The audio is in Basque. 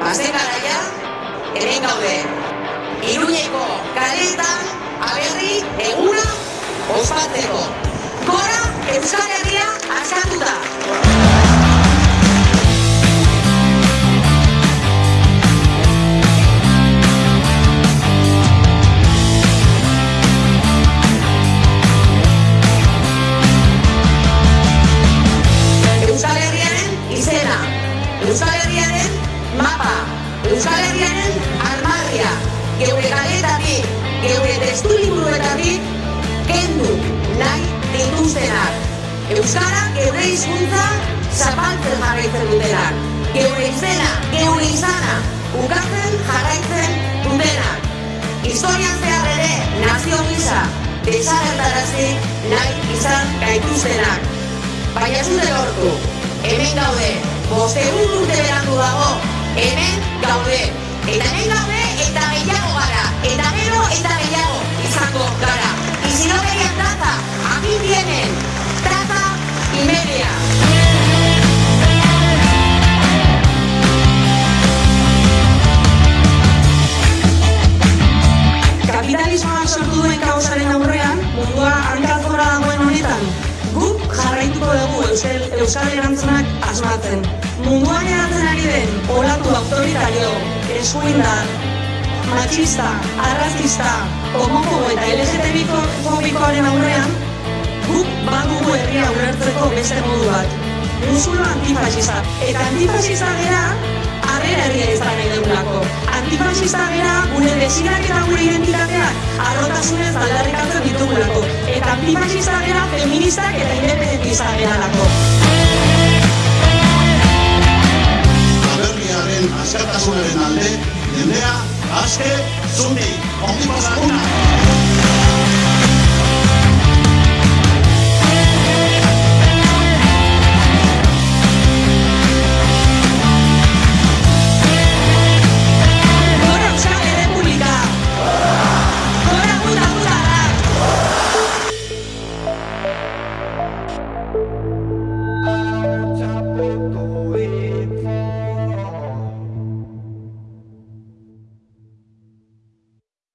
Bazen garaia, hemen gaude. Iruñeko kaletan aberri eguna ospatzeko. Gora Euskal Herria askatuta! Izena, Euskal Herriaren mapa, Euskal Herriaren armarria, geure kaletatik, geure testu liburuetatik, kendu nahi dituztenak. Euskara geure hizkuntza zapaltzen jarraitzen dutenak. Geure izena, geure izana, ukatzen jarraitzen dutenak. Historian zehar ere, nazio gisa, desagertarazi nahi izan gaituztenak. Baina ez dute lortu, hemen gaude, bostegun urte berandu dago, hemen gaude. Eta hemen gaude eta gehiago gara, eta gero eta gehiago izango gara. Y si no querían traza, aquí tienen, traza y media. Kapitalismoak sortu duen kaosaren aurrean, mundua hankazgora dagoen honetan, guk jarraituko dugu Euskal, Euskal erantzunak asmatzen. Munduan eratzen ari den olatu autoritario, eskuindar, machista, arrazista, homofobo eta LGTB-fobikoaren aurrean, guk badugu herria ulertzeko beste modu bat. Musulo antifasista. Eta antifasista gera, harrera herria izan nahi dugulako. Antifasista gera, gure desirak eta gure identitateak arrotasunez aldarrikatzen. Antifasista gera, feministak eta independentista geralako. Aberriaren askatasunaren alde, jendea, aske, zundi, ongi pasaguna! todo.